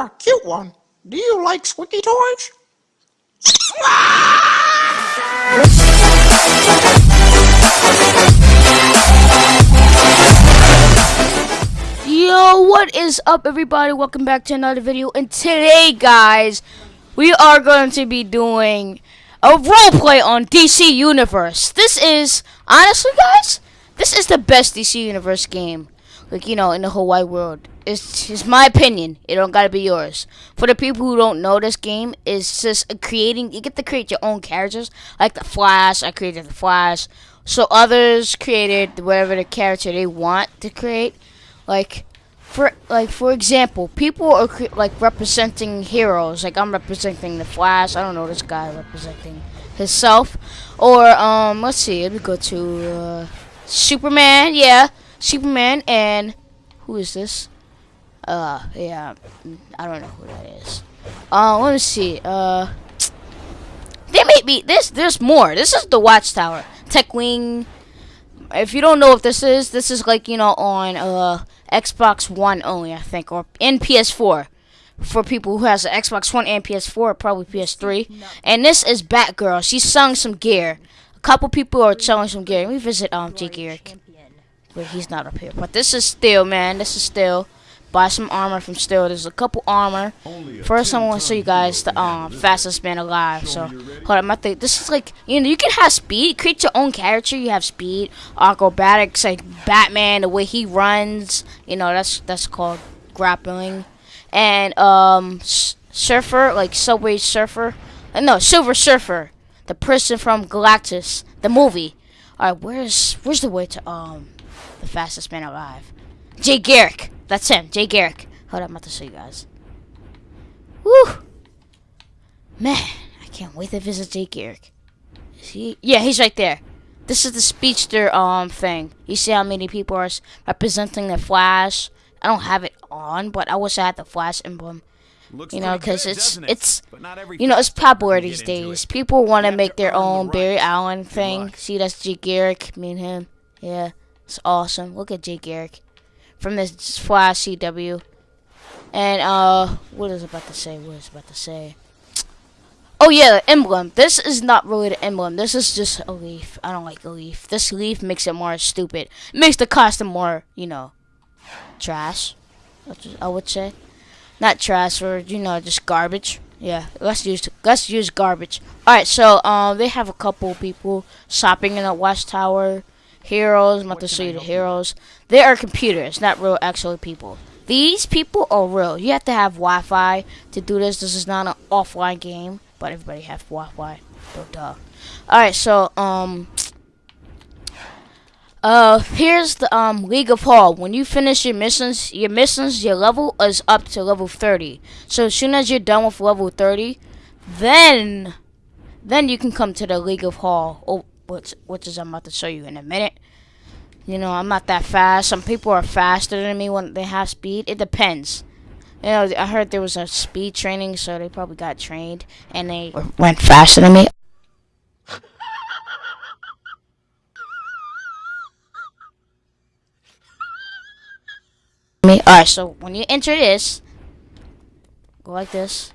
A cute one. Do you like squeaky toys? Yo, what is up everybody? Welcome back to another video. And today, guys, we are going to be doing a roleplay on DC Universe. This is, honestly, guys, this is the best DC Universe game. Like, you know, in the whole wide world. It's, it's my opinion. It don't gotta be yours. For the people who don't know this game, it's just creating, you get to create your own characters. Like the Flash, I created the Flash. So others created whatever the character they want to create. Like, for like for example, people are like representing heroes. Like I'm representing the Flash. I don't know this guy representing himself. Or um, let's see. Let me go to uh, Superman. Yeah, Superman. And who is this? Uh, yeah, I don't know who that is. Uh, let me see. Uh, they may be this. There's more. This is the Watchtower. Tech Wing. If you don't know what this is, this is like you know on uh Xbox One only, I think, or in PS4. For people who has an Xbox One and PS4, probably PS3. And this is Batgirl. She's selling some gear. A couple people are selling some gear. Let me visit um Jay Garrick. But he's not up here. But this is Steel, man. This is Steel buy some armor from Steel. There's a couple armor. First, I want to show you guys the um fastest man alive. So, hold on, my thing. This is like you know you can have speed. Create your own character. You have speed, acrobatics, like Batman. The way he runs, you know that's that's called grappling, and um surfer like Subway Surfer. Uh, no, Silver Surfer, the person from Galactus, the movie. All right, where's where's the way to um the fastest man alive? Jay Garrick. That's him, Jay Garrick. Hold on, I'm about to show you guys. Woo! Man, I can't wait to visit Jay Garrick. Is he? Yeah, he's right there. This is the speedster um thing. You see how many people are representing the Flash? I don't have it on, but I wish I had the Flash emblem. Looks you know, because it's it? it's you know it's popular these days. People want to make their own Barry Allen thing. See, that's Jay Garrick. Me and him. Yeah, it's awesome. Look at Jay Garrick from this Flash CW. And, uh, what is about to say? What is about to say? Oh, yeah, the emblem. This is not really the emblem. This is just a leaf. I don't like the leaf. This leaf makes it more stupid. It makes the costume more, you know, trash. I would say. Not trash, or, you know, just garbage. Yeah, let's use let's use garbage. All right, so um, they have a couple people shopping in the watchtower heroes. I'm about to show you the heroes. They are computers, not real actual people. These people are real. You have to have Wi-Fi to do this. This is not an offline game, but everybody have Wi-Fi. So duh. Alright, so um uh here's the um League of Hall. When you finish your missions, your missions, your level is up to level 30. So as soon as you're done with level 30, then then you can come to the League of Hall. Which which is I'm about to show you in a minute. You know, I'm not that fast. Some people are faster than me when they have speed. It depends. You know, I heard there was a speed training, so they probably got trained and they went faster than me. me. Alright, so when you enter this, go like this.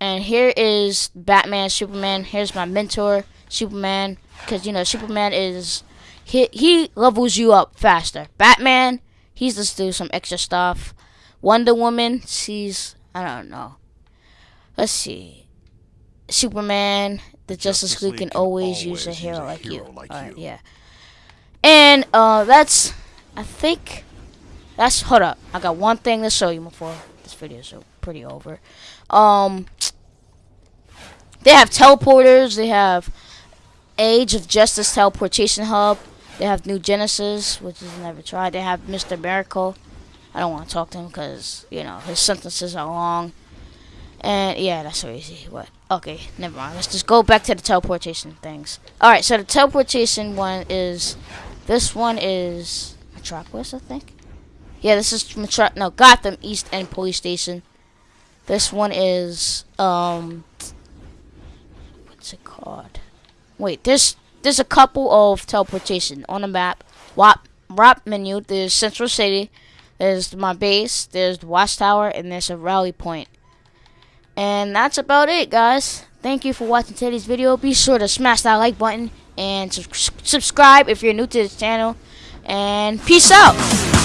And here is Batman, Superman. Here's my mentor, Superman because you know Superman is he he levels you up faster. Batman, he's just do some extra stuff. Wonder Woman, she's I don't know. Let's see. Superman, the Justice, Justice League can always, always use a hero, a like, hero you. like you. Yeah. And uh, that's I think that's hold up. I got one thing to show you before this video is pretty over. Um, they have teleporters. They have Age of Justice Teleportation Hub. They have New Genesis, which is never tried. They have Mr. Miracle. I don't want to talk to him because, you know, his sentences are long. And, yeah, that's so easy. What? Okay, never mind. Let's just go back to the teleportation things. Alright, so the teleportation one is... This one is... Metropolis, I think? Yeah, this is Metro... No, Gotham East End Police Station. This one is... Um... What's it called? Wait, there's there's a couple of teleportation on the map. WAP WAP menu. There's Central City. There's my base. There's the Watchtower, and there's a rally point. And that's about it, guys. Thank you for watching today's video. Be sure to smash that like button and subscribe if you're new to this channel. And peace out.